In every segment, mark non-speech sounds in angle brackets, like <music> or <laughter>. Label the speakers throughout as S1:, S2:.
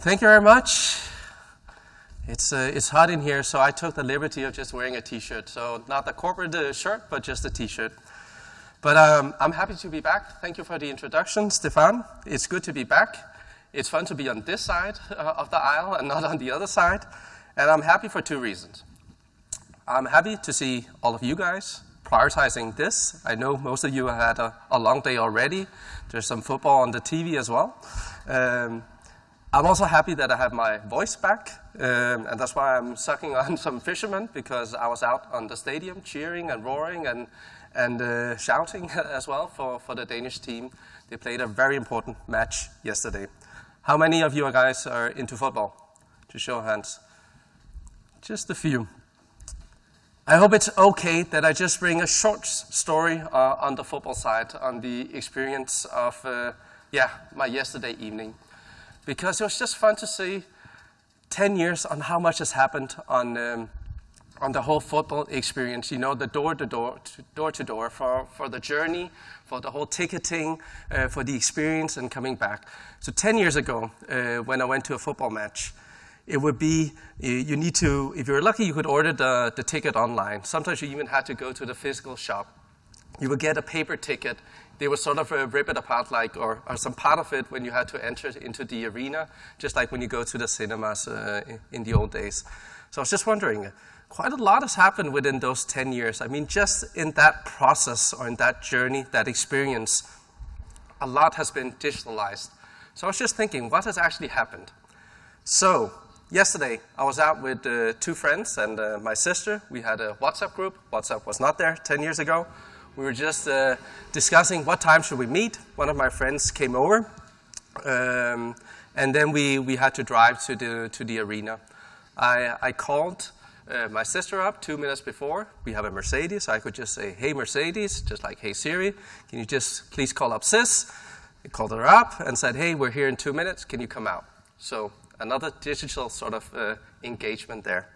S1: Thank you very much. It's, uh, it's hot in here, so I took the liberty of just wearing a t-shirt. So not the corporate uh, shirt, but just a t-shirt. But um, I'm happy to be back. Thank you for the introduction, Stefan. It's good to be back. It's fun to be on this side uh, of the aisle and not on the other side. And I'm happy for two reasons. I'm happy to see all of you guys prioritizing this. I know most of you have had a, a long day already. There's some football on the TV as well. Um, I'm also happy that I have my voice back, um, and that's why I'm sucking on <laughs> some fishermen because I was out on the stadium cheering and roaring and, and uh, shouting <laughs> as well for, for the Danish team. They played a very important match yesterday. How many of you guys are into football? To show hands. Just a few. I hope it's okay that I just bring a short story uh, on the football side, on the experience of, uh, yeah, my yesterday evening because it was just fun to see 10 years on how much has happened on, um, on the whole football experience, you know, the door to door, door, to door for, for the journey, for the whole ticketing, uh, for the experience and coming back. So 10 years ago, uh, when I went to a football match, it would be, you need to, if you were lucky, you could order the, the ticket online. Sometimes you even had to go to the physical shop. You would get a paper ticket they would sort of uh, rip it apart, like, or, or, some part of it when you had to enter into the arena, just like when you go to the cinemas uh, in the old days. So I was just wondering, quite a lot has happened within those 10 years. I mean, just in that process or in that journey, that experience, a lot has been digitalized. So I was just thinking, what has actually happened? So yesterday, I was out with uh, two friends and uh, my sister. We had a WhatsApp group. WhatsApp was not there 10 years ago. We were just uh, discussing what time should we meet. One of my friends came over, um, and then we, we had to drive to the, to the arena. I, I called uh, my sister up two minutes before. We have a Mercedes, so I could just say, hey, Mercedes, just like, hey, Siri, can you just please call up sis? I called her up and said, hey, we're here in two minutes, can you come out? So another digital sort of uh, engagement there.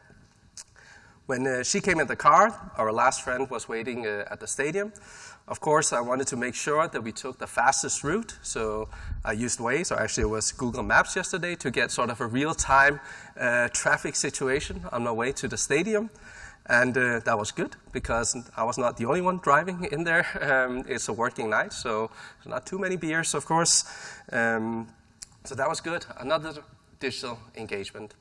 S1: When uh, she came in the car, our last friend was waiting uh, at the stadium. Of course, I wanted to make sure that we took the fastest route, so I used Waze, or actually it was Google Maps yesterday, to get sort of a real-time uh, traffic situation on my way to the stadium. And uh, that was good because I was not the only one driving in there. <laughs> Um, it's a working night, so not too many beers, of course. Um, so that was good. Another digital engagement.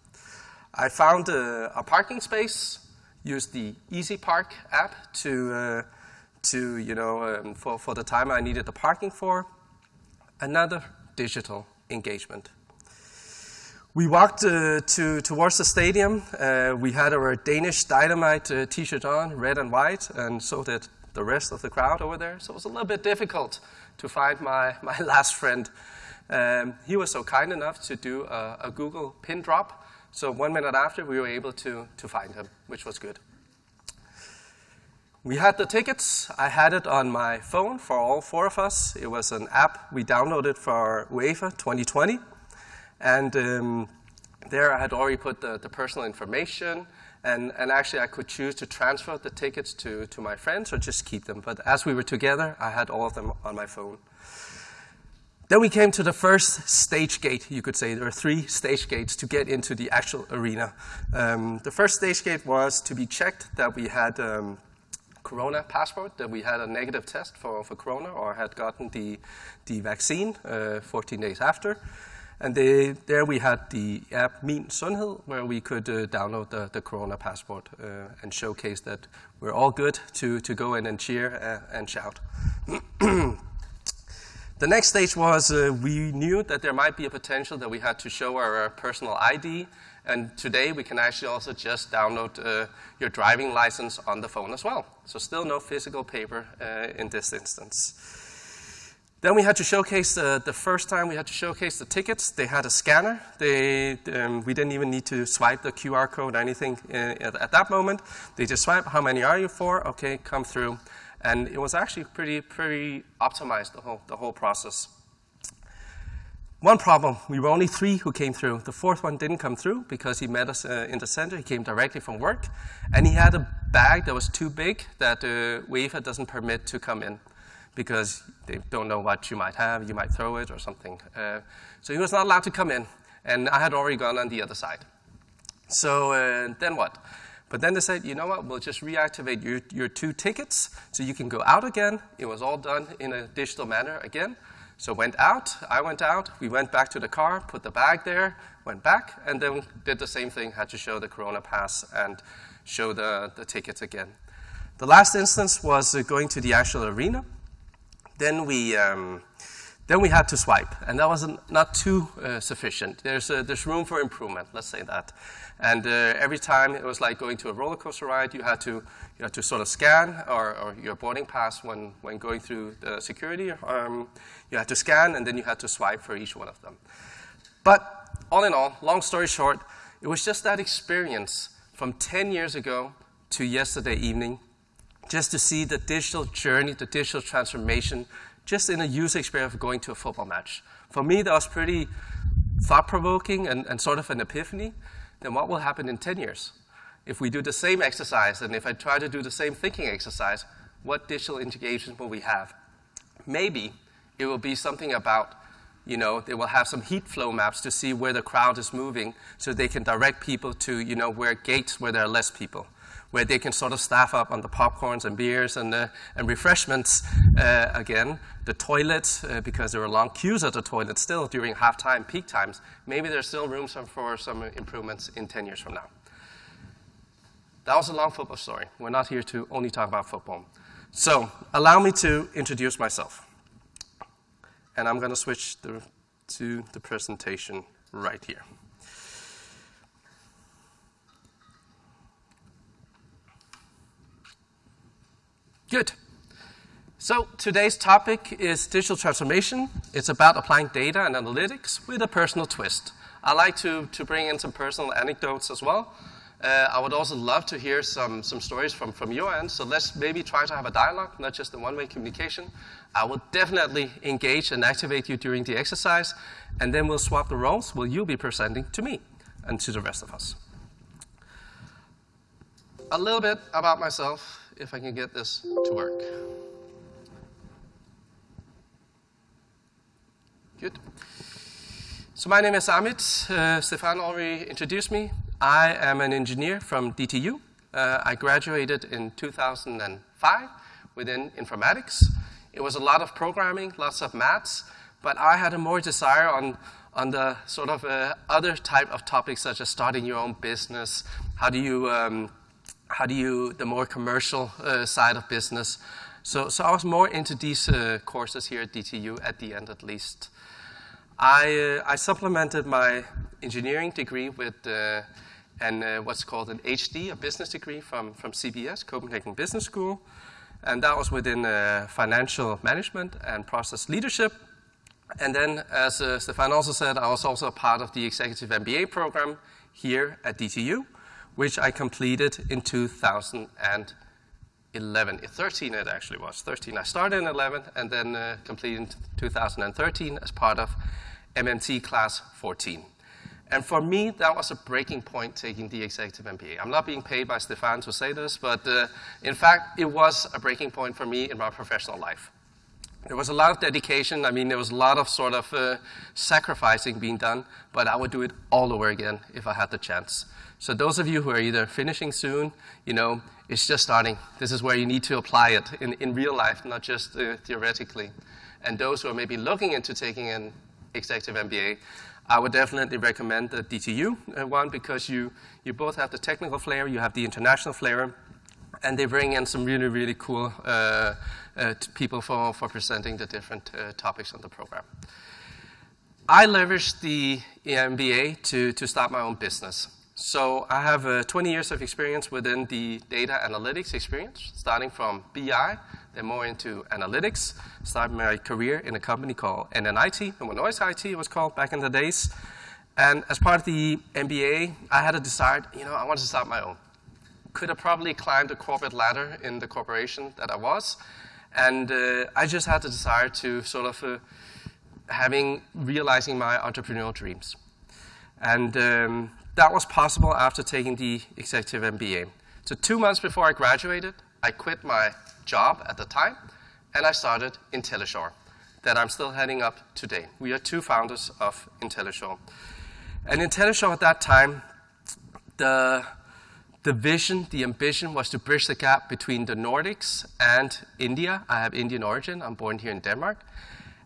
S1: I found a, a parking space use the Easy Park app to, uh, to you know, um, for, for the time I needed the parking for. Another digital engagement. We walked uh, to, towards the stadium. Uh, we had our Danish Dynamite uh, t-shirt on, red and white, and so did the rest of the crowd over there. So it was a little bit difficult to find my, my <laughs> last friend. Um, he was so kind enough to do a, a Google pin drop so one minute after, we were able to, to find him, which was good. We had the tickets. I had it on my phone for all four of us. It was an app we downloaded for UEFA 2020. And um, there I had already put the, the personal information. And, and, actually, I could choose to transfer the tickets to, to my friends or just keep them. But as we were together, I had all of them on my phone. Then we came to the first stage gate, you could say. There are three stage gates to get into the actual arena. Um, the first stage gate was to be checked that we had um, corona passport, that we had a negative test for, for corona or had gotten the, the vaccine uh, 14 days after. And they, there we had the app Min Sundhed, where we could uh, download the, the Corona passport uh, and showcase that we're all good to, to go in and cheer uh, and shout. <clears throat> The next stage was uh, we knew that there might be a potential that we had to show our personal ID. And today we can actually also just download uh, your driving license on the phone as well. So still no physical paper uh, in this instance. Then we had to showcase uh, the first time we had to showcase the tickets. They had a scanner. They, um, we didn't even need to swipe the QR code or anything uh, at that moment. They just swipe, how many are you for? Okay, come through. And it was actually pretty, pretty optimized, the whole, the whole process. One problem, we were only three who came through. The fourth one didn't come through because he met us uh, in the center. He came directly from work. And he had a bag that was too big that uh, UEFA doesn't permit to come in because they don't know what you might have. You might throw it or something. Uh, so he was not allowed to come in. And I had already gone on the other side. So uh, then what? But then they said, you know what, we'll just reactivate your, your two tickets so you can go out again. It was all done in a digital manner again. So went out, I went out, we went back to the car, put the bag there, went back, and then did the same thing, had to show the Corona pass and show the, the tickets again. The last instance was uh, going to the actual arena. Then we, um, then we had to swipe, and that was not too uh, sufficient. There's, uh, there's room for improvement, let's say that. And uh, every time it was like going to a roller coaster ride, you had to, you had to sort of scan or, or your boarding pass when, when going through the security. Um, you had to scan, and then you had to swipe for each one of them. But all in all, long story short, it was just that experience from 10 years ago to yesterday evening, just to see the digital journey, the digital transformation, just in a user experience of going to a football match. For me, that was pretty thought provoking and, and sort of an epiphany then what will happen in 10 years? If we do the same exercise, and if I try to do the same thinking exercise, what digital integration will we have? Maybe it will be something about, you know, they will have some heat flow maps to see where the crowd is moving so they can direct people to, you know, where gates where there are less people where they can sort of staff up on the popcorns and beers and, uh, and refreshments uh, again. The toilets, uh, because there are long queues at the toilet still during halftime, peak times, maybe there's still room some, for some improvements in 10 years from now. That was a long football story. We're not here to only talk about football. So, allow me to introduce myself. And I'm going to switch the, to the presentation right here. Good. So today's topic is digital transformation. It's about applying data and analytics with a personal twist. I like to, to bring in some personal anecdotes as well. Uh, I would also love to hear some, some stories from, from your end, so let's maybe try to have a dialogue, not just a one-way communication. I will definitely engage and activate you during the exercise, and then we'll swap the roles. Will you be presenting to me and to the rest of us? A little bit about myself if I can get this to work. Good. So my name is Amit. Uh, Stefan already introduced me. I am an engineer from DTU. Uh, I graduated in 2005 within informatics. It was a lot of programming, lots of maths, but I had a more desire on, on the sort of uh, other type of topics such as starting your own business, how do you um, how do you, the more commercial uh, side of business. So, so I was more into these uh, courses here at DTU at the end at least. I, uh, I supplemented my engineering degree with uh, an, uh, what's called an HD, a business degree from, from CBS, Copenhagen Business School. And that was within uh, financial management and process leadership. And then, as Stefan also said, I was also a part of the executive MBA program here at DTU which I completed in 2011. 13 it actually was. 13. I started in 11 and then uh, completed in 2013 as part of MMT class 14. And for me, that was a breaking point taking the executive MBA. I'm not being paid by Stefan to say this, but uh, in fact, it was a breaking point for me in my professional life. There was a lot of dedication. I mean, there was a lot of sort of uh, sacrificing being done, but I would do it all over again if I had the chance. So those of you who are either finishing soon, you know, it's just starting. This is where you need to apply it in, in real life, not just uh, theoretically. And those who are maybe looking into taking an executive MBA, I would definitely recommend the DTU uh, one because you, you both have the technical flair, you have the international flair, and they bring in some really, really cool uh, uh, people for, for presenting the different uh, topics on the program. I leveraged the MBA to, to start my own business. So I have uh, 20 years of experience within the data analytics experience, starting from BI, then more into analytics. Started my career in a company called NNIT, Novo Nordisk IT it was called back in the days. And as part of the MBA, I had a desire, you know, I wanted to start my own. Could have probably climbed the corporate ladder in the corporation that I was. And uh, I just had the desire to sort of uh, having, realizing my entrepreneurial dreams. And um, that was possible after taking the executive MBA. So two months before I graduated, I quit my job at the time, and I started IntelliShore, that I'm still heading up today. We are two founders of IntelliShore. And IntelliShore at that time, the, the vision, the ambition was to bridge the gap between the Nordics and India. I have Indian origin, I'm born here in Denmark.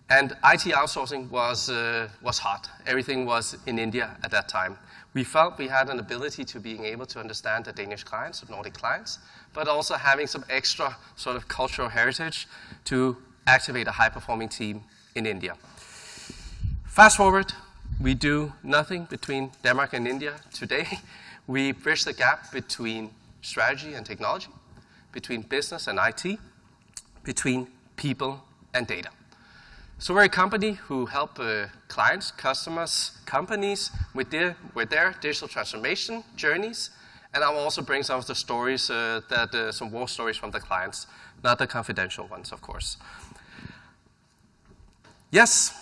S1: And IT outsourcing was, uh, was hot. Everything was in India at that time. We felt we had an ability to being able to understand the Danish clients, the Nordic clients, but also having some extra sort of cultural heritage to activate a high-performing team in India. Fast forward, we do nothing between Denmark and India today. <laughs> We bridge the gap between strategy and technology, between business and IT, between people and data. So we're a company who help uh, clients, customers, companies with their, with their digital transformation journeys. And I will also bring some of the stories, uh, that, uh, some war stories from the clients, not the confidential ones, of course. Yes,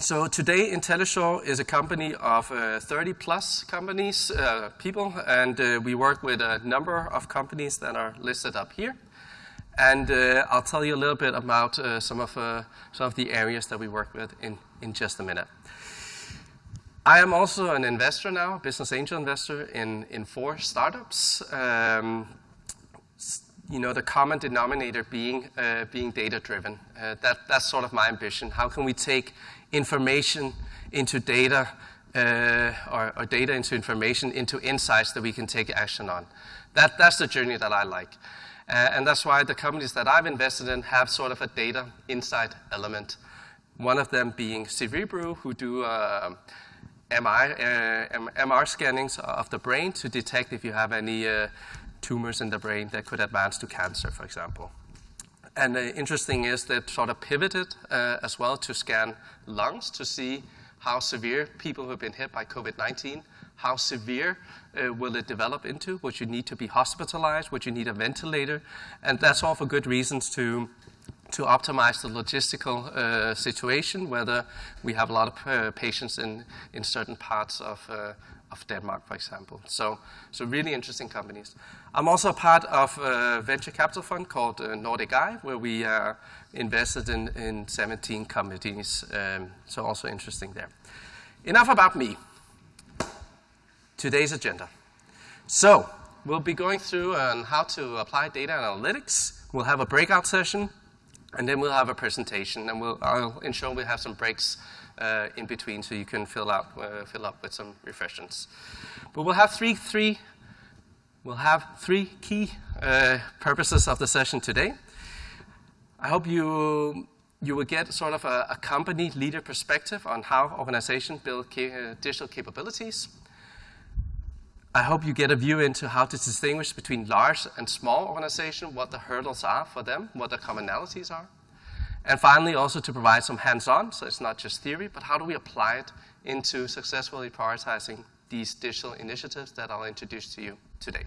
S1: so today IntelliShore is a company of uh, 30 plus companies, uh, people, and uh, we work with a number of companies that are listed up here. And uh, I'll tell you a little bit about uh, some, of, uh, some of the areas that we work with in, in just a minute. I am also an investor now, business angel investor in, in four startups. Um, you know, the common denominator being, uh, being data driven. Uh, that, that's sort of my ambition. How can we take information into data uh, or, or, data into information into insights that we can take action on? That, that's the journey that I like. Uh, and that's why the companies that I've invested in have sort of a data insight element. One of them being Cerebriu, who do uh, MI, uh, MR scannings of the brain to detect if you have any uh, tumors in the brain that could advance to cancer, for example. And uh, interesting is that sort of pivoted uh, as well to scan lungs to see how severe people who have been hit by COVID-19 how severe uh, will it develop into? Would you need to be hospitalized? Would you need a ventilator? And that's all for good reasons to to optimize the logistical uh, situation, whether we have a lot of uh, patients in, in certain parts of, uh, of Denmark, for example. So, so really interesting companies. I'm also part of a venture capital fund called uh, Nordic Eye, where we invested in, in 17 companies. Um, so also interesting there. Enough about me today's agenda. So, we'll be going through on how to apply data analytics. We'll have a breakout session, and then we'll have a presentation, and we'll, I'll ensure we have some breaks uh, in between so you can fill, out, uh, fill up with some refreshments. But we'll have three, three, we'll have three key uh, purposes of the session today. I hope you you will get sort of a, a company leader perspective on how organizations build ca digital capabilities. I hope you get a view into how to distinguish between large and small organizations, what the hurdles are for them, what the commonalities are. And finally, also to provide some hands-on, so it's not just theory, but how do we apply it into successfully prioritizing these digital initiatives that I'll introduce to you today.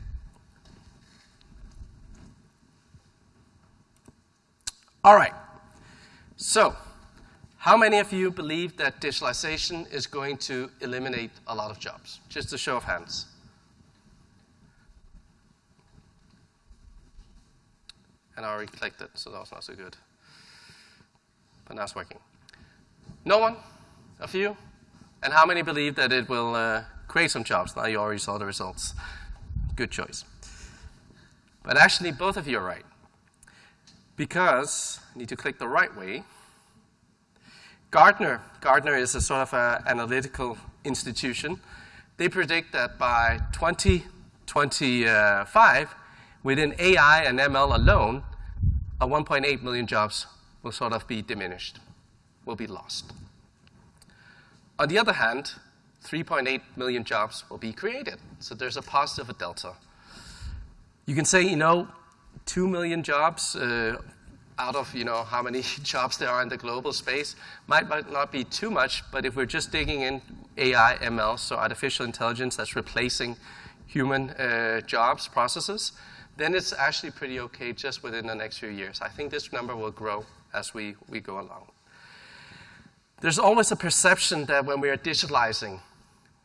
S1: All right. So, how many of you believe that digitalization is going to eliminate a lot of jobs? Just a show of hands. And I already clicked it, so that was not so good. But now it's working. No one? A few? And how many believe that it will uh, create some jobs? Now you already saw the results. Good choice. But actually, both of you are right. Because, I need to click the right way. Gartner, Gartner is a sort of an analytical institution. They predict that by 2025, within AI and ML alone, a 1.8 million jobs will sort of be diminished, will be lost. On the other hand, 3.8 million jobs will be created. So there's a positive delta. You can say, you know, 2 million jobs uh, out of, you know, how many <laughs> jobs there are in the global space might, might not be too much, but if we're just digging in AI, ML, so artificial intelligence that's replacing human uh, jobs, processes, then it's actually pretty okay just within the next few years. I think this number will grow as we, we go along. There's always a perception that when we are digitalizing,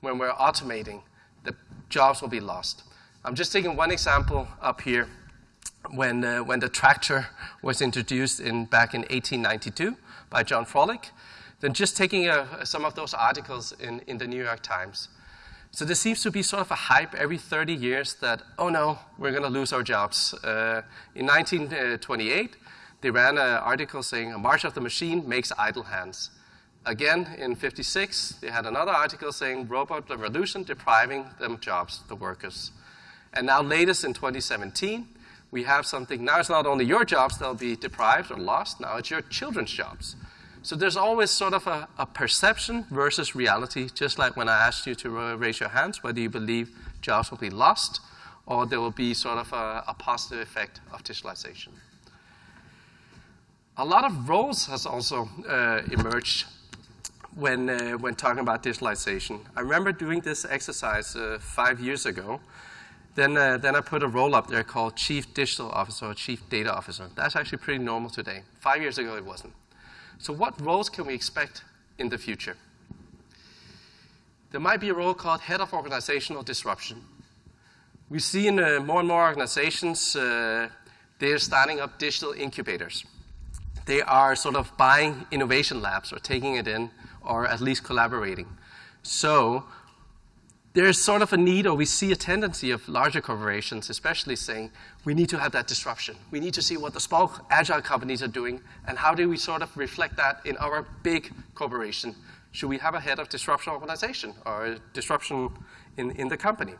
S1: when we're automating, the jobs will be lost. I'm just taking one example up here. When, uh, when the tractor was introduced in, back in 1892 by John Froelich, then just taking uh, some of those articles in, in the New York Times. So there seems to be sort of a hype every 30 years that, oh no, we're going to lose our jobs. Uh, in 1928, they ran an article saying a march of the machine makes idle hands. Again, in 56, they had another article saying robot revolution depriving them jobs, the workers. And now latest in 2017, we have something, now it's not only your jobs that'll be deprived or lost, now it's your children's jobs. So there's always sort of a, a perception versus reality, just like when I asked you to raise your hands, whether you believe jobs will be lost or there will be sort of a, a positive effect of digitalization. A lot of roles has also uh, emerged when, uh, when talking about digitalization. I remember doing this exercise uh, five years ago. Then, uh, then I put a role up there called Chief Digital Officer or Chief Data Officer. That's actually pretty normal today. Five years ago, it wasn't. So what roles can we expect in the future? There might be a role called Head of Organizational Disruption. We see in uh, more and more organizations, uh, they're starting up digital incubators. They are sort of buying innovation labs or taking it in or at least collaborating. So there's sort of a need, or we see a tendency of larger corporations, especially saying, we need to have that disruption. We need to see what the small agile companies are doing, and how do we sort of reflect that in our big corporation? Should we have a head of disruption organization or disruption in, in the company?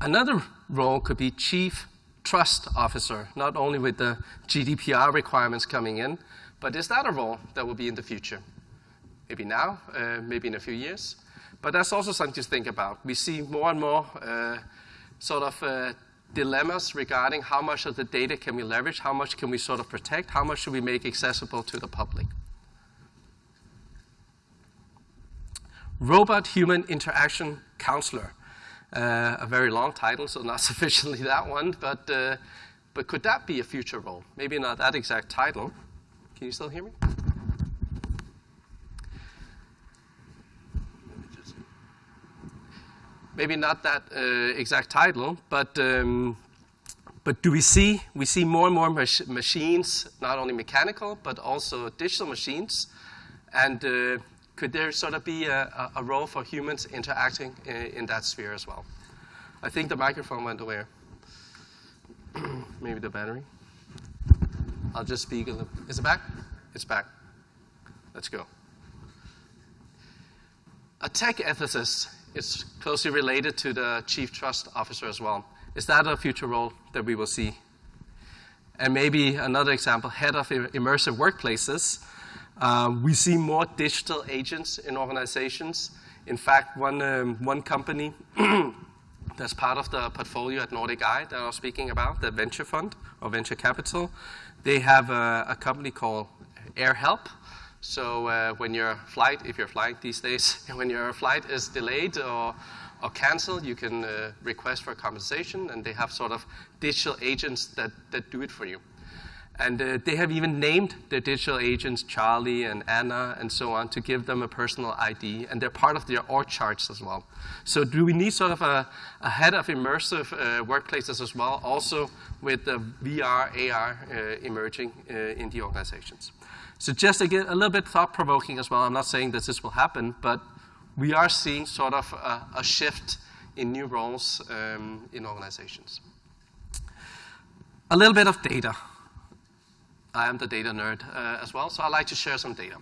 S1: Another role could be chief trust officer, not only with the GDPR requirements coming in, but is that a role that will be in the future? Maybe now, uh, maybe in a few years. But that's also something to think about. We see more and more uh, sort of uh, dilemmas regarding how much of the data can we leverage, how much can we sort of protect, how much should we make accessible to the public. Robot Human Interaction Counselor. Uh, a very long title, so not <laughs> sufficiently that one, but, uh, but could that be a future role? Maybe not that exact title. Can you still hear me? Maybe not that uh, exact title, but um, but do we see we see more and more mach machines, not only mechanical but also digital machines, and uh, could there sort of be a, a role for humans interacting in, in, that sphere as well? I think the microphone went away. <clears throat> Maybe the battery. I'll just speak a. Is it back? It's back. Let's go. A tech ethicist is closely related to the chief trust officer as well. Is that a future role that we will see? And maybe another example, head of immersive workplaces. Uh, we see more digital agents in organizations. In fact, one, um, one company <clears throat> that's part of the portfolio at Nordic Eye that I was speaking about, the venture fund or venture capital, they have a, a company called AirHelp. So uh, when your flight, if you're flying these days, <laughs> when your flight is delayed or, or canceled, you can uh, request for compensation, and they have sort of digital agents that, that do it for you. And uh, they have even named their digital agents Charlie and Anna and so on to give them a personal ID, and they're part of their org charts as well. So do we need sort of a, a head of immersive uh, workplaces as well, also with the VR, AR uh, emerging uh, in the organizations? So just a little bit thought-provoking as well, I'm not saying that this will happen, but we are seeing sort of a, a shift in new roles um, in organizations. A little bit of data. I am the data nerd uh, as well, so I like to share some data.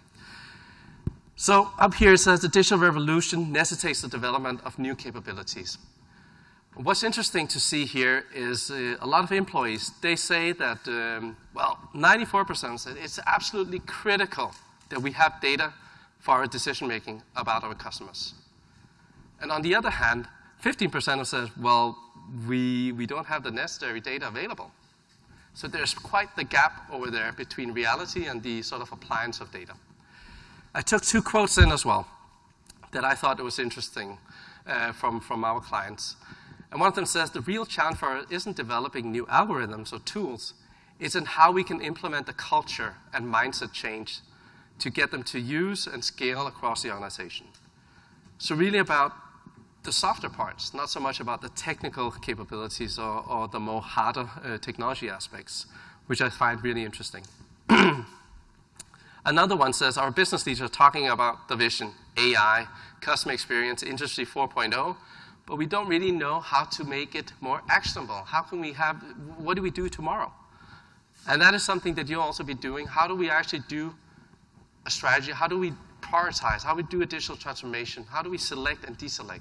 S1: So up here it says the digital revolution necessitates the development of new capabilities. What's interesting to see here is uh, a lot of employees, they say that, um, well, 94% said it's absolutely critical that we have data for our decision making about our customers. And on the other hand, 15% of says, well, we, we don't have the necessary data available. So there's quite the gap over there between reality and the sort of appliance of data. I took two quotes in as well that I thought was interesting uh, from, from our clients. And one of them says the real challenge for us isn't developing new algorithms or tools, it's in how we can implement the culture and mindset change to get them to use and scale across the organization. So really about the softer parts, not so much about the technical capabilities or, or the more harder uh, technology aspects, which I find really interesting. <clears throat> Another one says our business leaders are talking about the vision, AI, customer experience, Industry 4.0, but we don't really know how to make it more actionable. How can we have, what do we do tomorrow? And that is something that you'll also be doing. How do we actually do a strategy? How do we prioritize? How do we do a digital transformation? How do we select and deselect?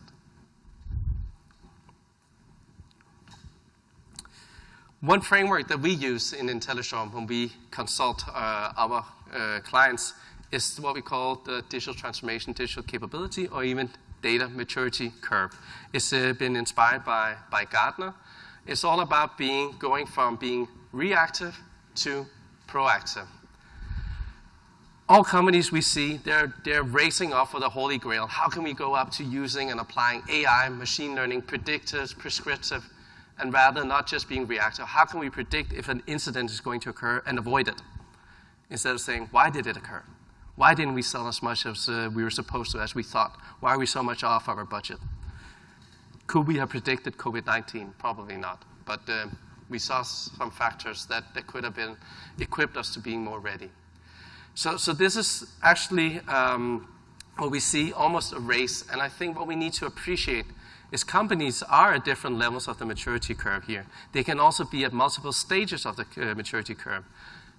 S1: One framework that we use in IntelliShore when we consult uh, our uh, clients is what we call the digital transformation, digital capability, or even data maturity curve. It's uh, been inspired by, by Gartner. It's all about being going from being reactive to proactive. All companies we see, they're, they're racing off for the holy grail. How can we go up to using and applying AI, machine learning, predictive, prescriptive, and rather not just being reactive. How can we predict if an incident is going to occur and avoid it? Instead of saying, why did it occur? Why didn't we sell as much as uh, we were supposed to, as we thought? Why are we so much off our budget? Could we have predicted COVID 19? Probably not. But uh, we saw some factors that, that could have been equipped us to being more ready. So, so this is actually um, what we see almost a race. And I think what we need to appreciate is companies are at different levels of the maturity curve here. They can also be at multiple stages of the uh, maturity curve.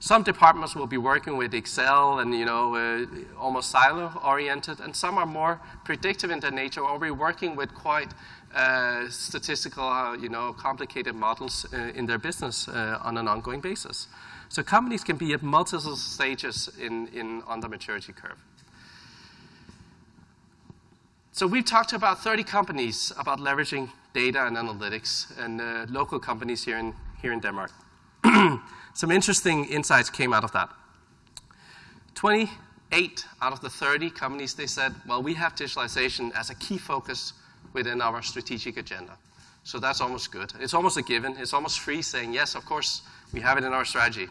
S1: Some departments will be working with Excel and you know uh, almost silo-oriented, and some are more predictive in their nature, or we're working with quite uh, statistical, uh, you know, complicated models uh, in their business uh, on an ongoing basis. So companies can be at multiple stages in, in on the maturity curve. So we've talked to about 30 companies about leveraging data and analytics and uh, local companies here in, here in Denmark. <clears throat> Some interesting insights came out of that. 28 out of the 30 companies, they said, well, we have digitalization as a key focus within our strategic agenda. So that's almost good. It's almost a given. It's almost free saying, yes, of course, we have it in our strategy.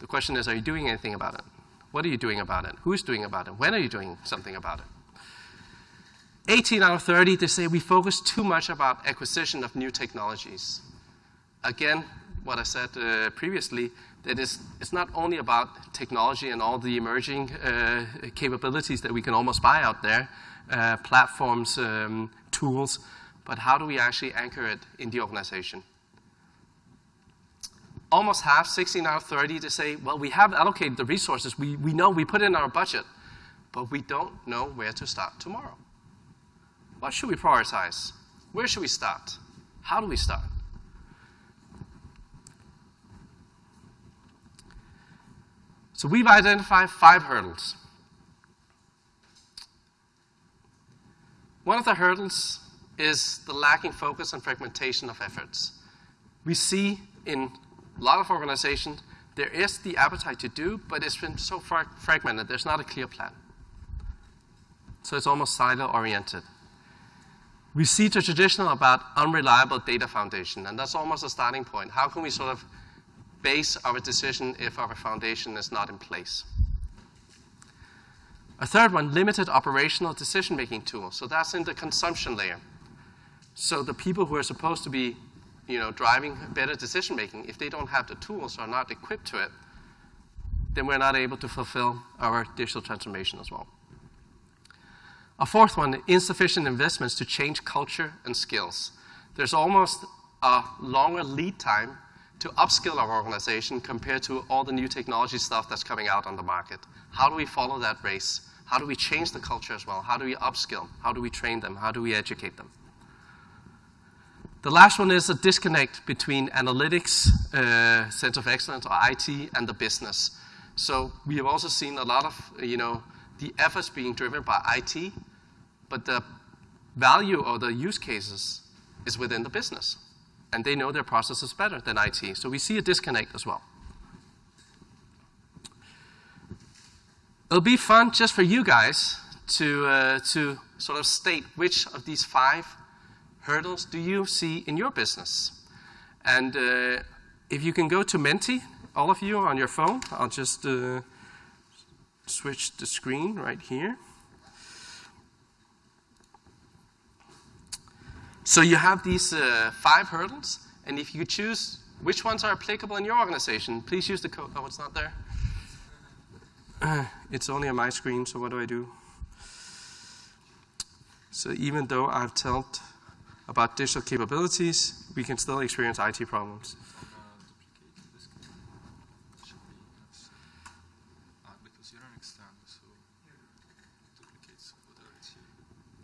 S1: The question is, are you doing anything about it? What are you doing about it? Who's doing about it? When are you doing something about it? 18 out of 30, they say we focus too much about acquisition of new technologies. Again, what I said uh, previously, that is, it's not only about technology and all the emerging uh, capabilities that we can almost buy out there, uh, platforms, um, tools, but how do we actually anchor it in the organization? Almost half, 16 out of 30, to say, well, we have allocated the resources. We, we know we put in our budget, but we don't know where to start tomorrow. What should we prioritize? Where should we start? How do we start? So we've identified five hurdles. One of the hurdles is the lacking focus and fragmentation of efforts. We see in a lot of organizations there is the appetite to do, but it's been so far fragmented, there's not a clear plan. So it's almost silo oriented. We see the traditional about unreliable data foundation, and that's almost a starting point. How can we sort of base our decision if our foundation is not in place? A third one, limited operational decision-making tools. So that's in the consumption layer. So the people who are supposed to be you know, driving better decision-making, if they don't have the tools or are not equipped to it, then we're not able to fulfill our digital transformation as well. A fourth one, insufficient investments to change culture and skills. There's almost a longer lead time to upskill our organization compared to all the new technology stuff that's coming out on the market. How do we follow that race? How do we change the culture as well? How do we upskill? How do we train them? How do we educate them? The last one is a disconnect between analytics, uh, center of excellence, or IT, and the business. So we have also seen a lot of, you know, the efforts being driven by IT, but the value or the use cases is within the business. And they know their processes better than IT. So we see a disconnect as well. It'll be fun just for you guys to, uh, to sort of state which of these five hurdles do you see in your business. And uh, if you can go to Menti, all of you on your phone, I'll just uh, switch the screen right here. So you have these uh, five hurdles, and if you choose which ones are applicable in your organization, please use the code. Oh, it's not there? <sighs>
S2: it's only on my screen, so what do I do? So even though I've told about digital capabilities, we can still experience IT problems.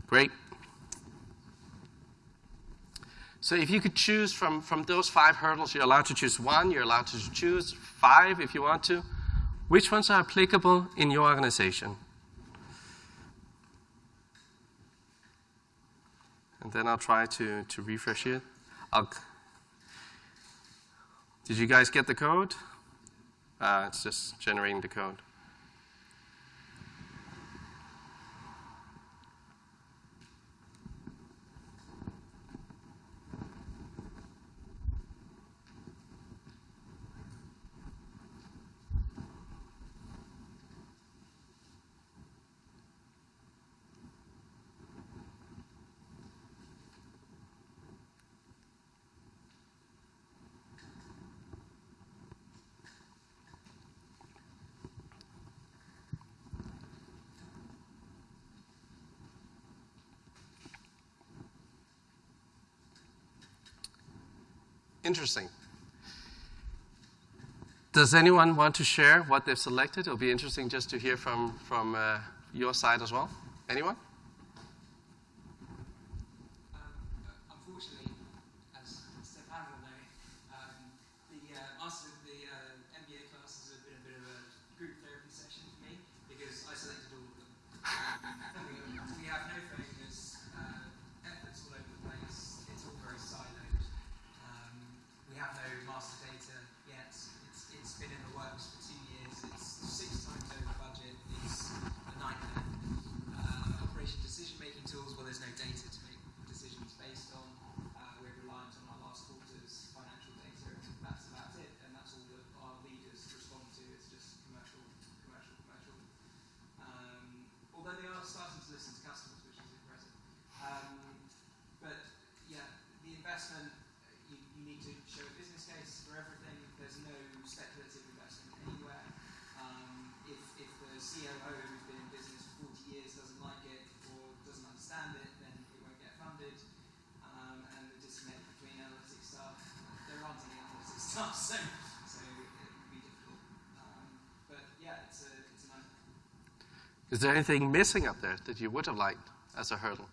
S2: Great. So if you could choose from, from those five hurdles, you're allowed to choose one, you're allowed to choose five if you want to. Which ones are applicable in your organization? And then I'll try to, to refresh it. I'll, did you guys get the code? Uh, it's just generating the code. Interesting. Does anyone want to share what they've selected? It'll be interesting just to hear from, from uh, your side as well. Anyone? Is there anything missing up there that you would have liked as a hurdle?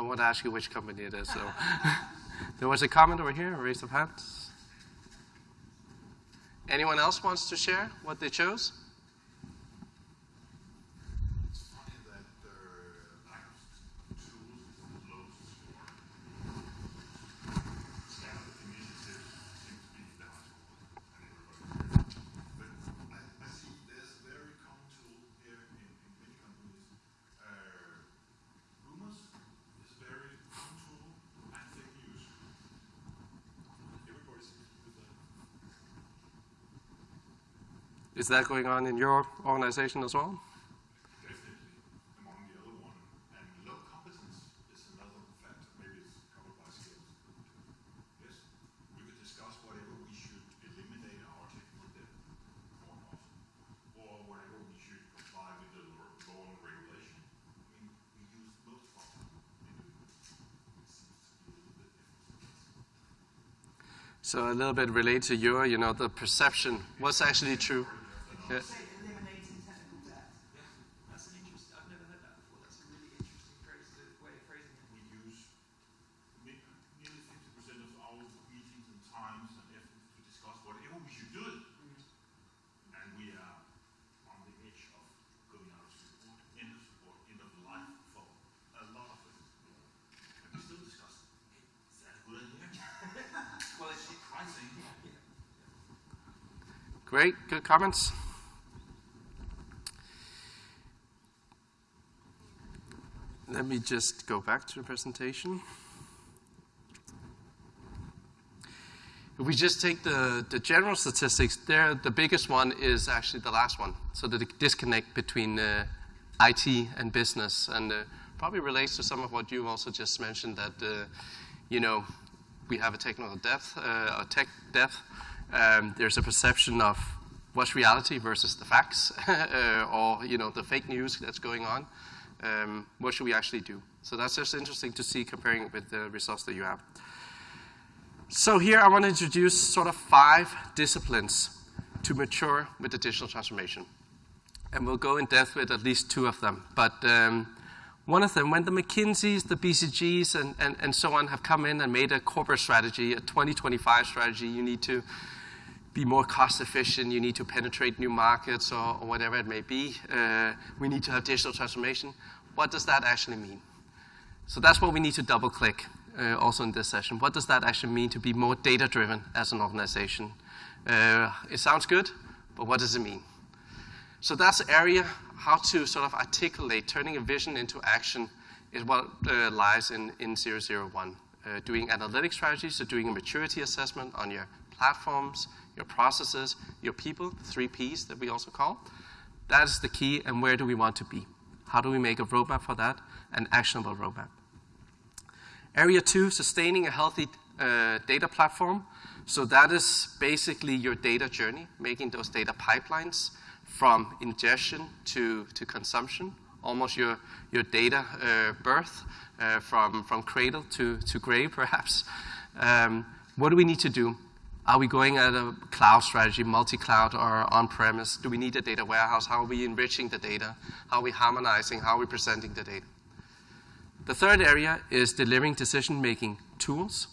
S2: I won't ask you which company it is. So <laughs> there was a comment over here. Raise of hands. Anyone else wants to share what they chose? Is that going on in your organization as well? So a little bit related to your, you know, the perception. What's actually true? Yes. Eliminating technical debt. Yeah, that's an interesting. I've never heard that before. That's a really interesting phrase, way of phrasing it.
S3: We use nearly 50% of our meetings and times and efforts to discuss whatever we should do, mm
S2: -hmm.
S3: and we are on the edge of going out of support, end of support, end of life for a lot of us. And we still discuss.
S2: Hey,
S3: that a good idea?
S2: well, it's
S3: surprising. Yeah.
S1: Great. Good comments. Me just go back to the presentation. If we just take the, the general statistics, there the biggest one is actually the last one. So the disconnect between uh, IT and business, and uh, probably relates to some of what you also just mentioned that uh, you know we have a technical debt, uh, a tech debt. Um, there's a perception of what's reality versus the facts, <laughs> uh, or you know the fake news that's going on um, what should we actually do? So that's just interesting to see comparing it with the results that you have. So here I want to introduce sort of five disciplines to mature with the digital transformation. And we'll go in depth with at least two of them. But um, one of them, when the McKinseys, the BCGs, and, and, and so on have come in and made a corporate strategy, a 2025 strategy, you need to be more cost efficient, you need to penetrate new markets or, or whatever it may be. Uh, we need to have digital transformation. What does that actually mean? So that's what we need to double click uh, also in this session. What does that actually mean to be more data driven as an organization? Uh, it sounds good, but what does it mean? So that's the area, how to sort of articulate turning a vision into action is what uh, lies in, in 001. Uh, doing analytic strategies, so doing a maturity assessment on your platforms, your processes, your people, the three Ps that we also call. That is the key, and where do we want to be? How do we make a roadmap for that? An actionable roadmap. Area two, sustaining a healthy uh, data platform. So that is basically your data journey, making those data pipelines from ingestion to, to consumption, almost your, your data uh, birth uh, from, from cradle to, to grave, <laughs> perhaps. Um, what do we need to do? Are we going at a cloud strategy, multi-cloud or on-premise? Do we need a data warehouse? How are we enriching the data? How are we harmonizing? How are we presenting the data? The third area is delivering decision-making tools.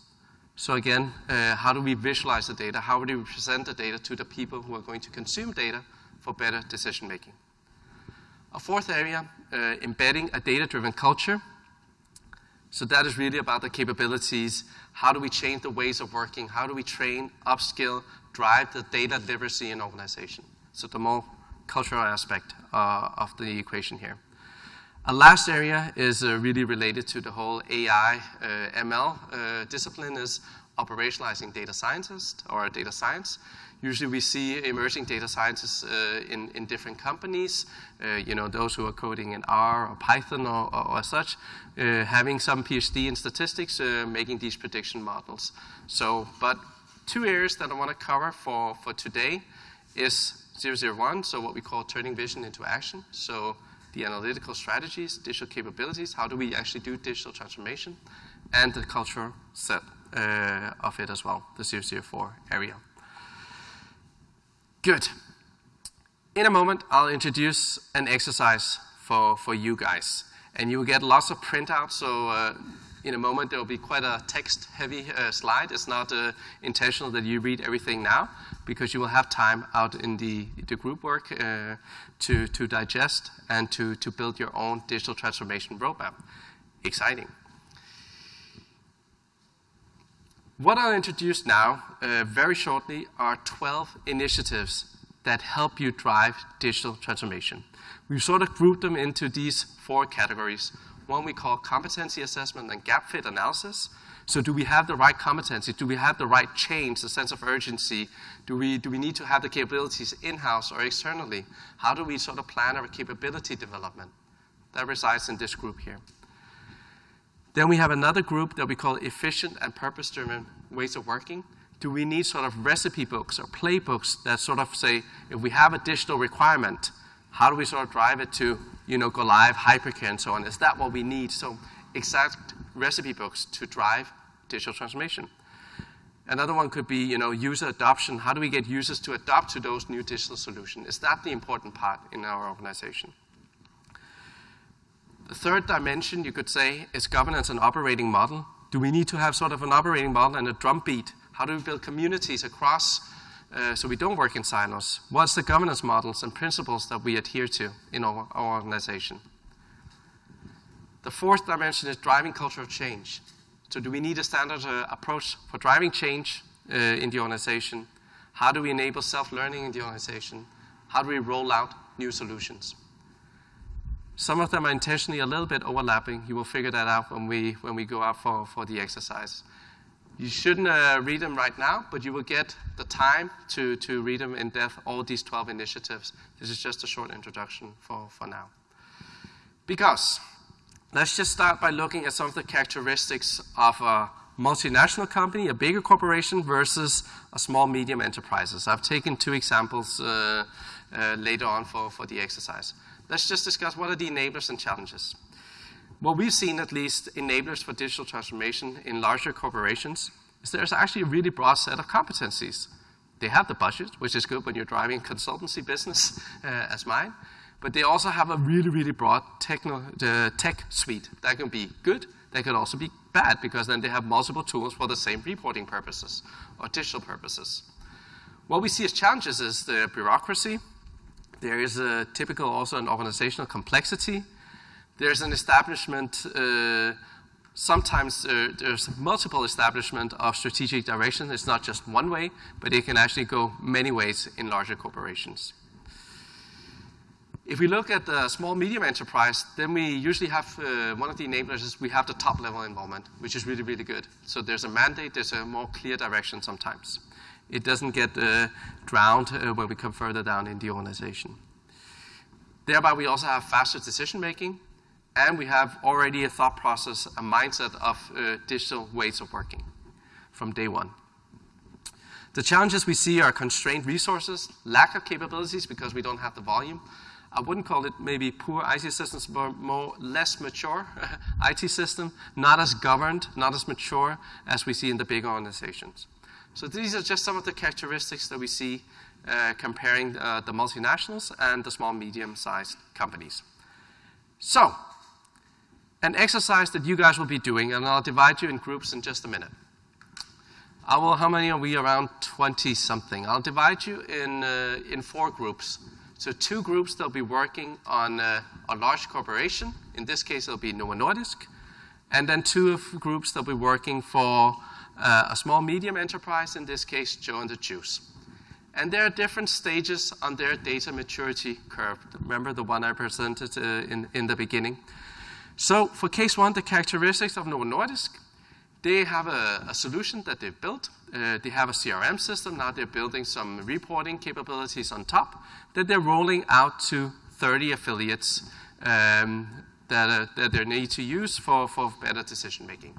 S1: So again, uh, how do we visualize the data? How do we present the data to the people who are going to consume data for better decision-making? A fourth area, uh, embedding a data-driven culture. So that is really about the capabilities how do we change the ways of working? How do we train, upskill, drive the data literacy in organization? So the more cultural aspect uh, of the equation here. A last area is uh, really related to the whole AI, uh, ML uh, discipline is operationalizing data scientists or data science. Usually we see emerging data scientists uh, in, in different companies, uh, you know, those who are coding in R or Python or, or, or such, uh, having some PhD in statistics, uh, making these prediction models. So, but two areas that I want to cover for, for today is 001, so what we call turning vision into action. So the analytical strategies, digital capabilities, how do we actually do digital transformation, and the cultural set uh, of it as well, the 004 area. Good. In a moment, I'll introduce an exercise for, for you guys. And you will get lots of printouts, so uh, in a moment there will be quite a text-heavy uh, slide. It's not uh, intentional that you read everything now, because you will have time out in the, the group work uh, to, to digest and to, to build your own digital transformation roadmap. Exciting. What I'll introduce now, uh, very shortly, are 12 initiatives that help you drive digital transformation. We've sort of grouped them into these four categories. One we call competency assessment and gap fit analysis. So do we have the right competency? Do we have the right change, the sense of urgency? Do we, do we need to have the capabilities in-house or externally? How do we sort of plan our capability development? That resides in this group here. Then we have another group that we call efficient and purpose-driven ways of working. Do we need sort of recipe books or playbooks that sort of say, if we have a digital requirement, how do we sort of drive it to, you know, go live, hypercare, and so on? Is that what we need? So exact recipe books to drive digital transformation. Another one could be, you know, user adoption. How do we get users to adopt to those new digital solutions? Is that the important part in our organization? The third dimension, you could say, is governance and operating model. Do we need to have sort of an operating model and a drumbeat? How do we build communities across uh, so we don't work in silos? What's the governance models and principles that we adhere to in our, our organization? The fourth dimension is driving cultural change. So do we need a standard uh, approach for driving change uh, in the organization? How do we enable self-learning in the organization? How do we roll out new solutions? Some of them are intentionally a little bit overlapping. You will figure that out when we, when we go out for, for the exercise. You shouldn't uh, read them right now, but you will get the time to, to read them in depth, all these 12 initiatives. This is just a short introduction for, for now. Because let's just start by looking at some of the characteristics of a multinational company, a bigger corporation versus a small, medium enterprises. I've taken two examples uh, uh, later on for, for the exercise. Let's just discuss what are the enablers and challenges. What we've seen, at least, enablers for digital transformation in larger corporations is there's actually a really broad set of competencies. They have the budget, which is good when you're driving consultancy business uh, as mine, but they also have a really, really broad techno, tech suite. That can be good, that could also be bad, because then they have multiple tools for the same reporting purposes or digital purposes. What we see as challenges is the bureaucracy. There is a typical also an organizational complexity there's an establishment, uh, sometimes uh, there's multiple establishment of strategic direction. It's not just one way, but it can actually go many ways in larger corporations. If we look at the small medium enterprise, then we usually have uh, one of the enablers is we have the top level involvement, which is really, really good. So there's a mandate, there's a more clear direction sometimes. It doesn't get uh, drowned uh, when we come further down in the organization. Thereby, we also have faster decision making and we have already a thought process, a mindset of uh, digital ways of working from day one. The challenges we see are constrained resources, lack of capabilities because we don't have the volume. I wouldn't call it maybe poor IT systems, but more less mature <laughs> IT system, not as governed, not as mature as we see in the big organizations. So these are just some of the characteristics that we see uh, comparing uh, the multinationals and the small, medium-sized companies. So an exercise that you guys will be doing, and I'll divide you in groups in just a minute. I will, how many are we? Around 20 something. I'll divide you in, uh, in four groups. So, two groups that'll be working on uh, a large corporation. In this case, it'll be Novo Nordisk. And then two of groups that'll be working for uh, a small medium enterprise, in this case, Joe and the Juice. And there are different stages on their data maturity curve. Remember the one I presented uh, in, in the beginning? So for case one, the characteristics of Novo Nordisk, they have a, a solution that they've built. Uh, they have a CRM system. Now they're building some reporting capabilities on top that they're rolling out to 30 affiliates um, that, uh, that they need to use for, for better decision making.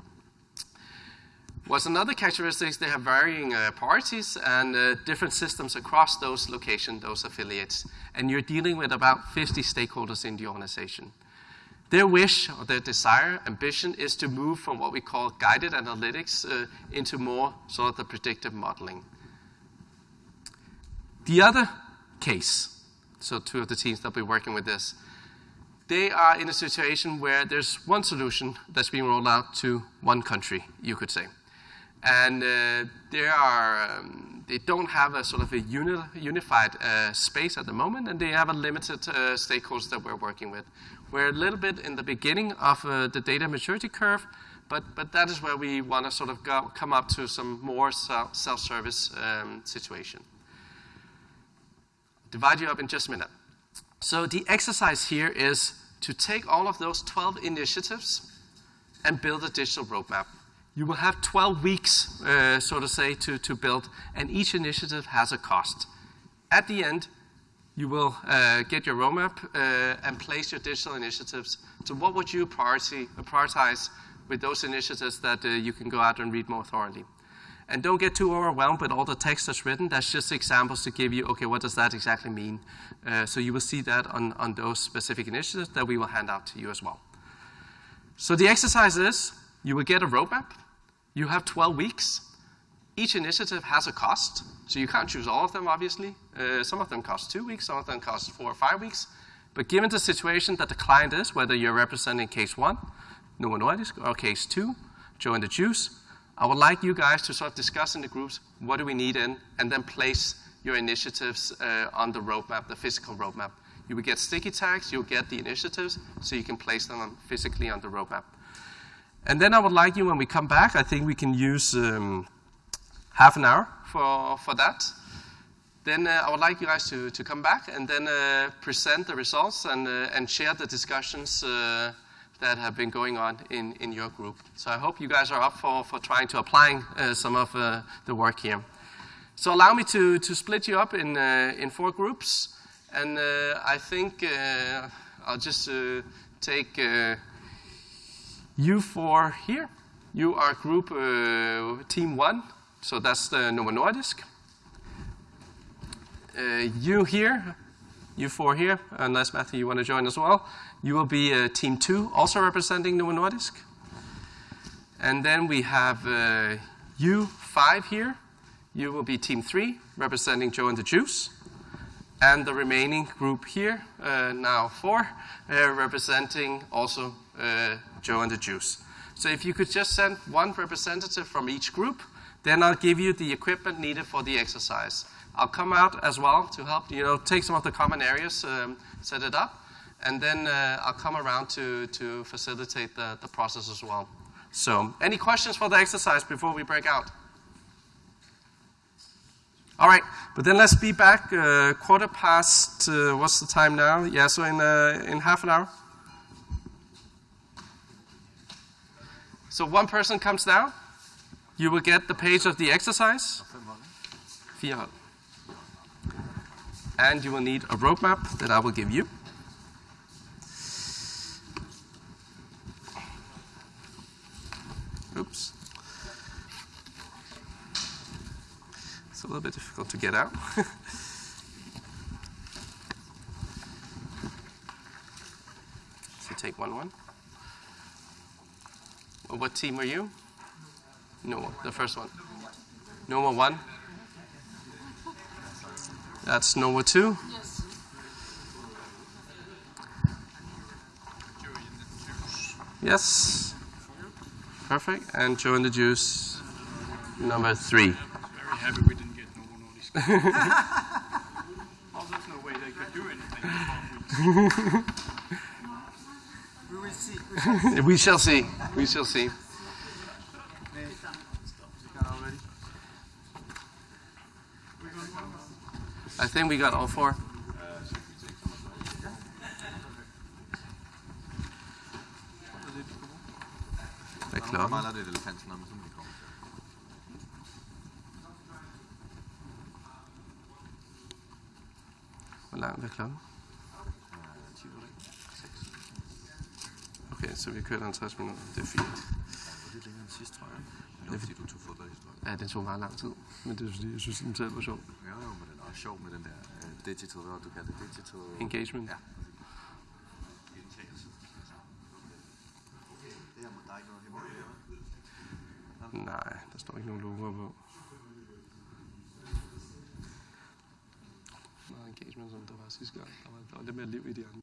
S1: What's another characteristic is they have varying uh, priorities and uh, different systems across those locations, those affiliates. And you're dealing with about 50 stakeholders in the organization. Their wish or their desire, ambition is to move from what we call guided analytics uh, into more sort of the predictive modeling. The other case, so two of the teams that will be working with this, they are in a situation where there's one solution that's being rolled out to one country, you could say. And uh, they, are, um, they don't have a sort of a uni unified uh, space at the moment, and they have a limited uh, stakeholders that we're working with. We're a little bit in the beginning of uh, the data maturity curve, but, but that is where we want to sort of go, come up to some more self-service um, situation. Divide you up in just a minute. So the exercise here is to take all of those 12 initiatives and build a digital roadmap. You will have 12 weeks, uh, so to say, to, to build, and each initiative has a cost. At the end, you will uh, get your roadmap uh, and place your digital initiatives. So what would you prioritize with those initiatives that uh, you can go out and read more thoroughly? And don't get too overwhelmed with all the text that's written. That's just examples to give you, okay, what does that exactly mean? Uh, so you will see that on, on those specific initiatives that we will hand out to you as well. So the exercise is, you will get a roadmap. You have 12 weeks each initiative has a cost, so you can't choose all of them, obviously. Uh, some of them cost two weeks, some of them cost four or five weeks. But given the situation that the client is, whether you're representing case one, Novo Nordisk, or case two, Joe and the Juice, I would like you guys to sort of discuss in the groups what do we need in, and then place your initiatives uh, on the roadmap, the physical roadmap. You will get sticky tags, you'll get the initiatives, so you can place them on, physically on the roadmap. And then I would like you, when we come back, I think we can use um, half an hour for, for that. then uh, I would like you guys to, to come back and then uh, present the results and, uh, and share the discussions uh, that have been going on in, in your group. So I hope you guys are up for, for trying to applying uh, some of uh, the work here. So allow me to, to split you up in, in four groups. And I think I'll just take you four here. You are group team one, so that's the Novo Nordisk. Uh, you here, you four here, unless Matthew you want to join as well, you will be uh, team two, also representing Novo Nordisk. And then we have uh, you five here. You will be team three, representing Joe and the Juice. And the remaining group here, uh, now four, uh, representing also uh, Joe and the Juice. So if you could just send one representative from each group, then I'll give you the equipment needed for the exercise. I'll come out as well to help, you know, take some of the common areas, um, set it up, and then uh, I'll come around to, to facilitate the, the process as well. So, any questions for the exercise before we break out? All right, but then let's be back uh, quarter past, uh, what's the time now? Yeah, so in, uh, in half an hour. So one person comes down, you will get the page of the exercise. And you will need a roadmap that I will give you. Oops. It's a little bit difficult to get out. <laughs> so take one one. What team are you? No, the first one. Noma one. That's Novo 2. Yes. Yes. Perfect. And Joe and the Juice, number 3.
S4: Very happy we didn't get Novo Nordisk. <laughs> oh, there's no way they could do anything. <laughs>
S2: we will see.
S1: we shall see. We shall see. I think we got all four. Hvad klokken?
S5: mangler det et elefantnummer, som vi kommer
S1: så vi kører 50 minutter. Det er fint.
S5: Det er længere end sidst, tror jeg. Det er fordi, du tog fodboldhistorie.
S1: Ja, det tog meget lang tid. Men det er fordi, jeg synes, den selv var sjov.
S5: Ja, jo, men den er også sjov med den der uh, digital, hvad du kalder det? Digital...
S1: Engagement.
S5: Ja,
S1: Nej, der står ikke nogen logoer på. Meget engagement, som der var sidste gang. Der var, der var lidt mere liv i de andre.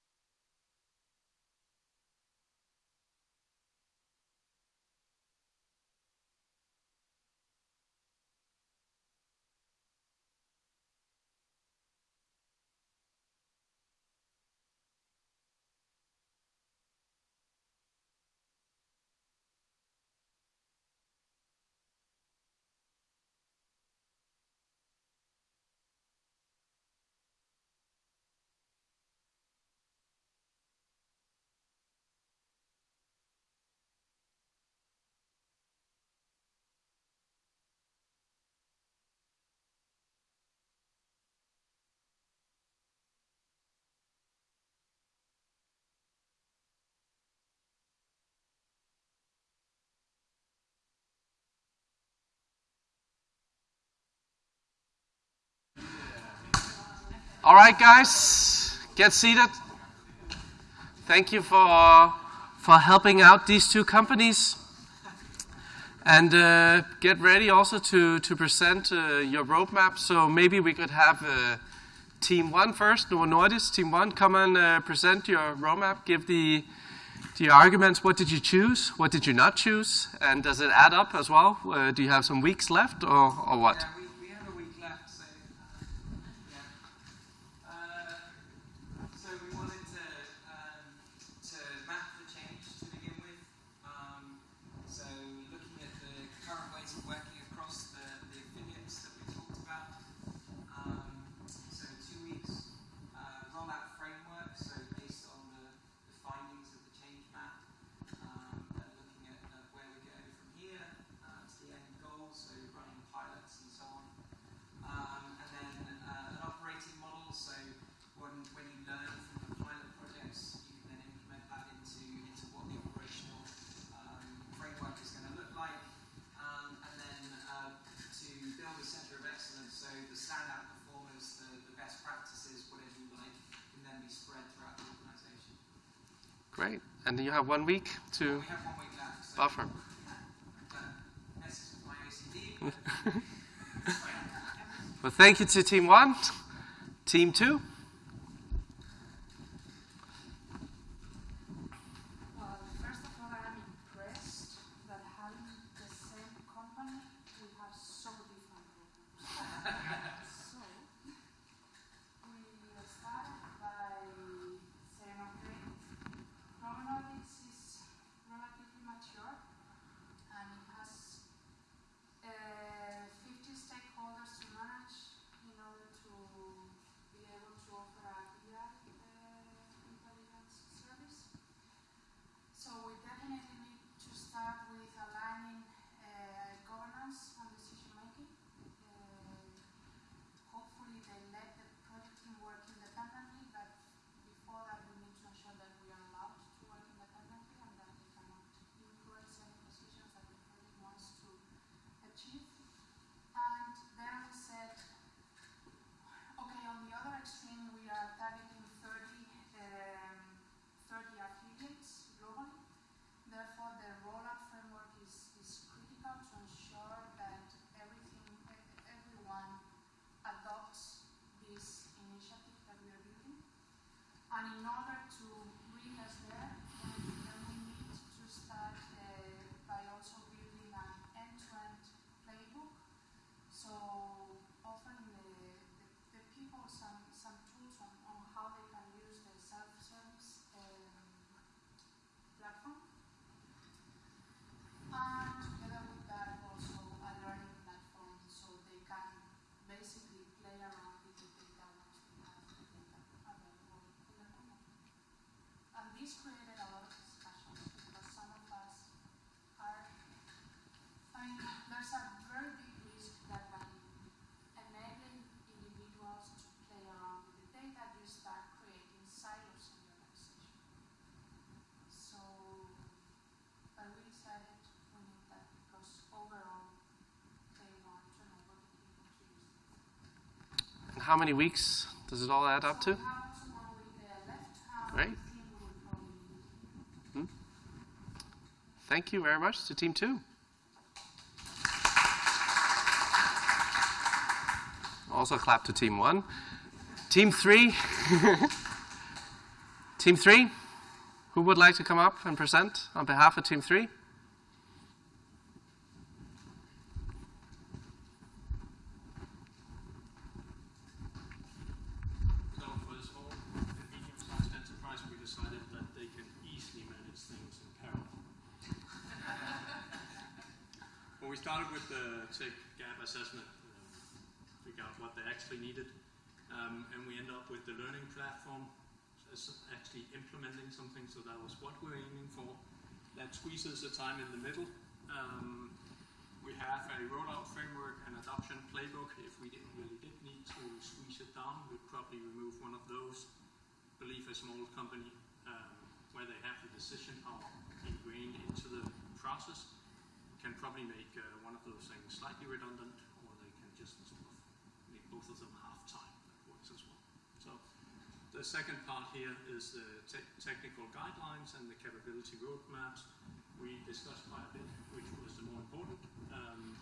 S1: All right, guys, get seated. Thank you for, for helping out these two companies. And uh, get ready also to, to present uh, your roadmap. So maybe we could have uh, Team 1 first, Novo Nordisk. Team 1, come and uh, present your roadmap. Give the, the arguments. What did you choose? What did you not choose? And does it add up as well? Uh, do you have some weeks left or, or what?
S2: Yeah,
S1: Great. you have one week to buffer. <laughs> well, thank you to Team 1, Team
S6: 2. how
S1: many weeks does it all add up to? Great.
S6: Hmm?
S1: Thank you very much to Team 2. Also clap to Team 1. Team 3. <laughs> team 3, who would like to come up and present on behalf of Team
S4: 3? We started with the tech gap assessment, uh, figure out what they actually needed, um, and we end up with the learning platform as actually implementing something, so that was what we're aiming for. That squeezes the time in the middle. Um, we have a rollout framework and adoption playbook. If we didn't really did need to squeeze it down, we'd probably remove one of those. Believe a small company um, where they have the decision power ingrained into the process can probably make uh, one of those things slightly redundant, or they can just sort of make both of them half time. That works as well. So the second part here is the te- technical guidelines and the capability roadmaps. We discussed quite a bit, which was the more important. Um,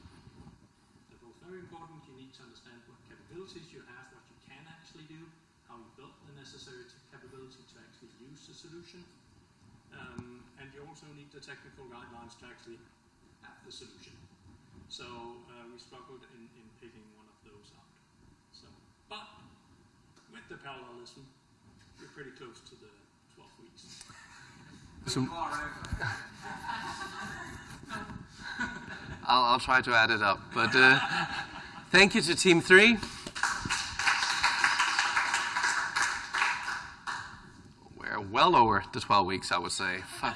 S4: they're both very important. You need to understand what capabilities you have, what you can actually do, how you built the necessary capability to actually use the solution. Um, and you also need the technical guidelines to actually have the solution. So uh, we struggled in, in picking one of those out. So, but with the parallelism, we're pretty close to the 12 weeks. <laughs>
S1: So- <laughs> I'll, I'll try to add it up. But uh, thank you to Team Three. We're well over the 12 weeks, I would say. Five,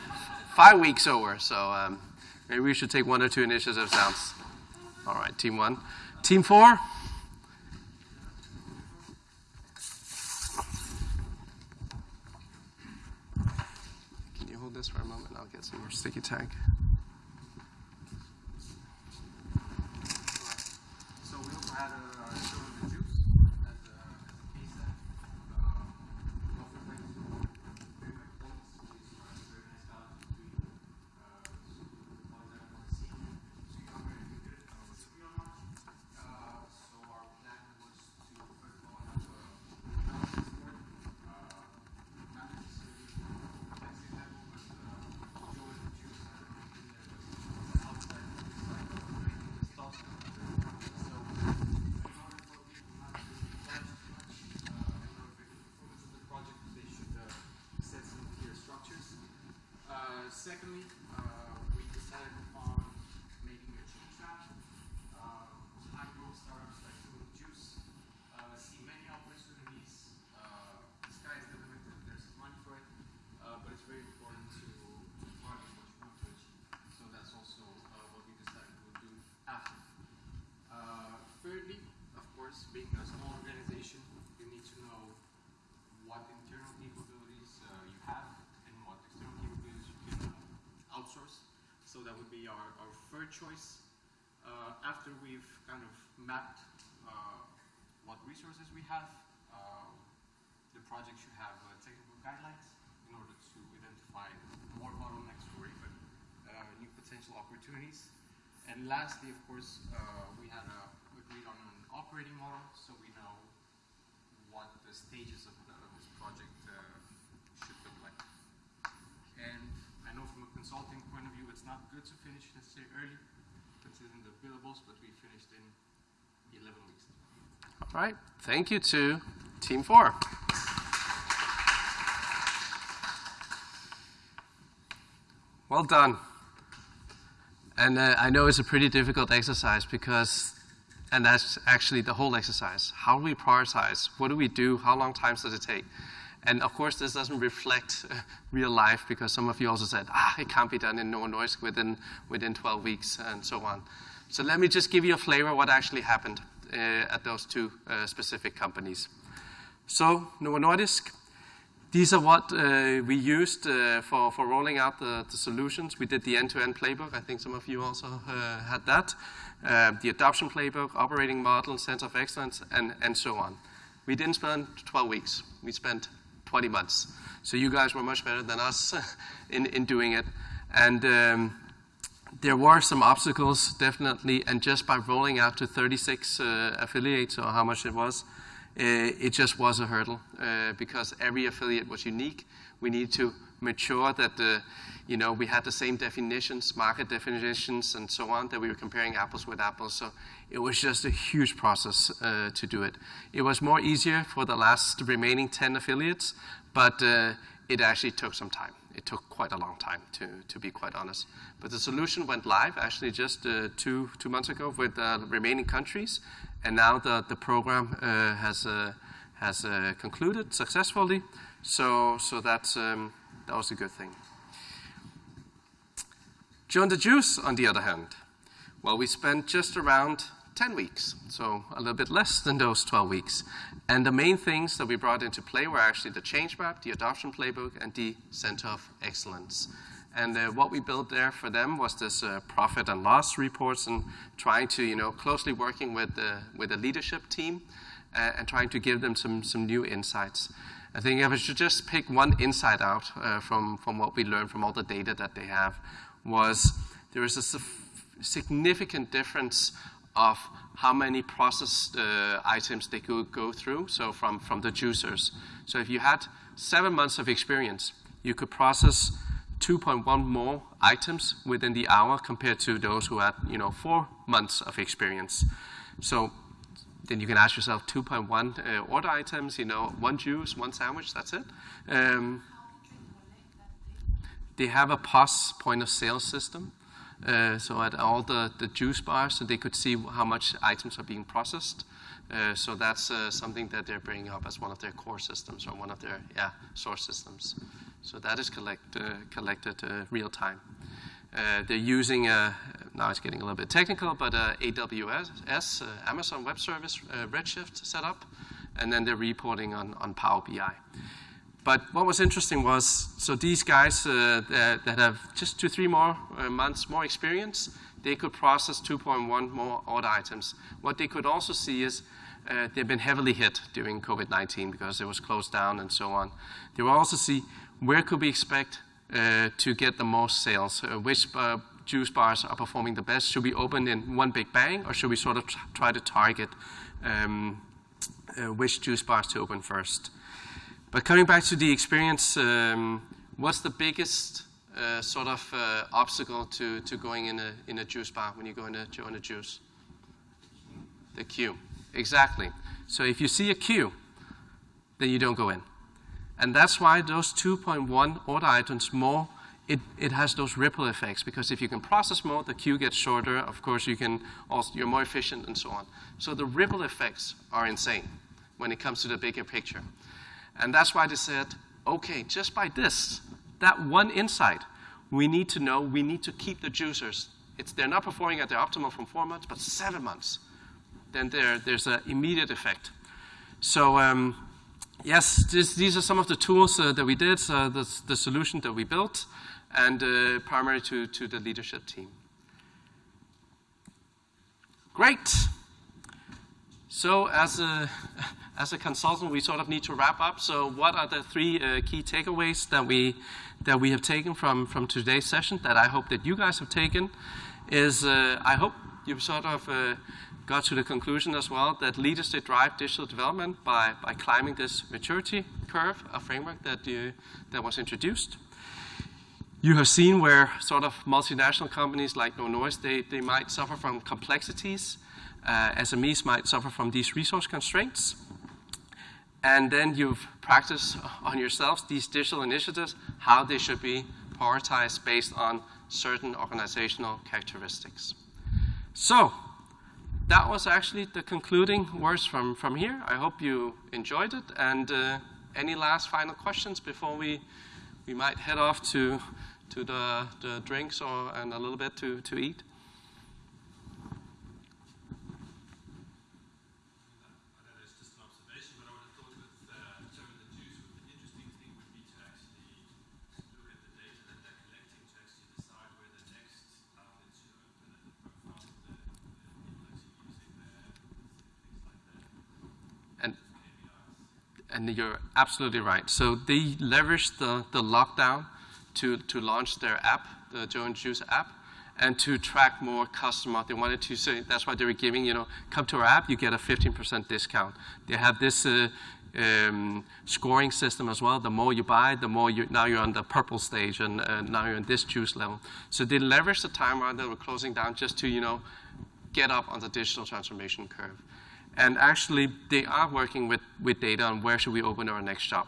S1: five weeks over. So um, maybe we should take one or two initiatives out. All right, Team One. Team Four. Can you hold this for a moment? I'll get some more sticky tag.
S2: So we also had a secondly, uh, we
S7: decided on making a chip shop, uh, high growth startups like Food
S2: Juice uh, see many opportunities. Uh, the sky is the limit if there's money for it, uh, but it's very important to, to target
S7: what you want to achieve. So that's also uh, what we decided we'll do after. Uh, thirdly, of course, being a small that would be our, our third choice. Uh, after we've kind of mapped uh, what resources we have, uh, the project should have uh, technical guidelines in order to identify more bottlenecks or even uh, new potential opportunities. And lastly, of course, uh, we had agreed on an operating model, so we know what the stages of, the, of this project uh, should look like. And I know from a consulting point of view, it's not good to finish necessarily early, considering the billables, but we finished in 11 weeks.
S1: All right. Thank you to Team 4. Well done. And uh, I know it's a pretty difficult exercise because, and that's actually the whole exercise. How do we prioritize? What do we do? How long times does it take? And of course, this doesn't reflect uh, real life because some of you also said, ah, it can't be done in Novo Nordisk within, within 12 weeks and so on. So let me just give you a flavor of what actually happened uh, at those two uh, specific companies. So Novo Nordisk, these are what uh, we used uh, for, for rolling out the, the solutions. We did the end-to-end playbook. I think some of you also had that. The adoption playbook, operating model, center of excellence, and, and so on. We didn't spend 12 weeks. We spent 20 months. So you guys were much better than us <laughs> in, in doing it. And um, there were some obstacles, definitely, and just by rolling out to 36 uh, affiliates, or how much it was, uh, it just was a hurdle uh, because every affiliate was unique. We need to mature that uh, you know we had the same definitions, market definitions, and so on. That we were comparing apples with apples. So it was just a huge process uh, to do it. It was more easier for the last remaining 10 affiliates, but uh, it actually took some time. It took quite a long time, to, to be quite honest. But the solution went live actually just uh, two, two months ago with the remaining countries, and now the, the program uh, has, uh, has uh, concluded successfully. So, so that's, um, that was a good thing. Joe the Juice, on the other hand, well, we spent just around 10 weeks, so a little bit less than those 12 weeks. And the main things that we brought into play were actually the change map, the adoption playbook, and the center of excellence. And uh, what we built there for them was this uh, profit and loss reports and trying to, you know, closely working with the, with the leadership team uh, and trying to give them some, some new insights. I think if I should just pick one insight out uh, from, from what we learned from all the data that they have was there is a significant difference of how many processed uh, items they could go through, so from, from the juicers. So if you had seven months of experience, you could process 2.1 more items within the hour compared to those who had, you know, four months of experience. So then you can ask yourself 2.1 uh, order items, you know, one juice, one sandwich, that's it. Um, they have a POS point of sale system. Uh, so at all the, the juice bars, so they could see how much items are being processed. Uh, so that's uh, something that they're bringing up as one of their core systems or one of their yeah source systems. So that is collect, uh, collected uh, real time. Uh, they're using now it's getting a little bit technical, but AWS, Amazon Web Service Redshift setup, and then they're reporting on on Power BI. But what was interesting was, so these guys uh, that, that, have just two, three more uh, months more experience, they could process 2.1 more order items. What they could also see is uh, they've been heavily hit during COVID-19 because it was closed down and so on. They will also see where could we expect uh, to get the most sales, uh, which uh, juice bars are performing the best. Should we open in one big bang or should we sort of try to target um, which juice bars to open first? But coming back to the experience, um, what's the biggest uh, sort of uh, obstacle to, to going in a, in a juice bar when you go in a, join a juice? The queue. Exactly. So if you see a queue, then you don't go in. And that's why those 2.1 order items more, it, it has those ripple effects because if you can process more, the queue gets shorter. Of course, you can also, you're more efficient and so on. So the ripple effects are insane when it comes to the bigger picture. And that's why they said, okay, just by this, that one insight, we need to know, we need to keep the juicers. It's, they're not performing at their optimal from four months, but seven months. Then there, there's an immediate effect. So um, yes, this, these are some of the tools uh, that we did, uh, the, the solution that we built. and uh, primarily to, to the leadership team. Great. So as a, as a consultant, we sort of need to wrap up. So what are the three uh, key takeaways that we, that we have taken from, from today's session that I hope that you guys have taken is uh, I hope you've sort of uh, got to the conclusion as well that leaders they drive digital development by, by climbing this maturity curve, a framework that, you, that was introduced. You have seen where sort of multinational companies like Novo Nordisk, they, they might suffer from complexities. Uh, SMEs might suffer from these resource constraints. And then you've practiced on yourselves these digital initiatives, how they should be prioritized based on certain organizational characteristics. So, that was actually the concluding words from, from here. I hope you enjoyed it. And uh, any last final questions before we, we might head off to, to the, the drinks or, and a little bit to, to eat?
S8: It's just an observation, but I would have thought with uh, Joe and the Juice, the interesting thing would be to actually look at the data that they're collecting to actually decide where the next outlet should open and the profile of the, the people actually using their things like that.
S1: And, and you're absolutely right. So they leveraged the, the lockdown to, to launch their app, the Joe and Juice app, and to track more customer. They wanted to say that's why they were giving, you know, come to our app, you get a 15% discount. They have this uh, um, scoring system as well. The more you buy, the more you, now you're on the purple stage, and uh, now you're on this juice level. So they leveraged the time around that we're closing down just to, you know, get up on the digital transformation curve. And actually, they are working with, with data on where should we open our next shop.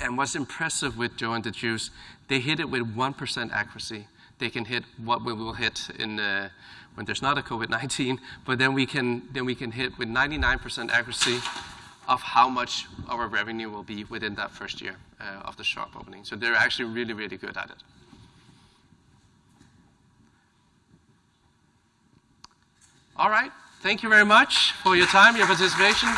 S1: And what's impressive with Joe and the Juice, they hit it with 1% accuracy. They can hit what we will hit in uh, when there's not a COVID-19, <laughs> but then we can then we can hit with 99% accuracy of how much our revenue will be within that first year uh, of the shop opening. So they're actually really really good at it. All right. Thank you very much for your time, your participation.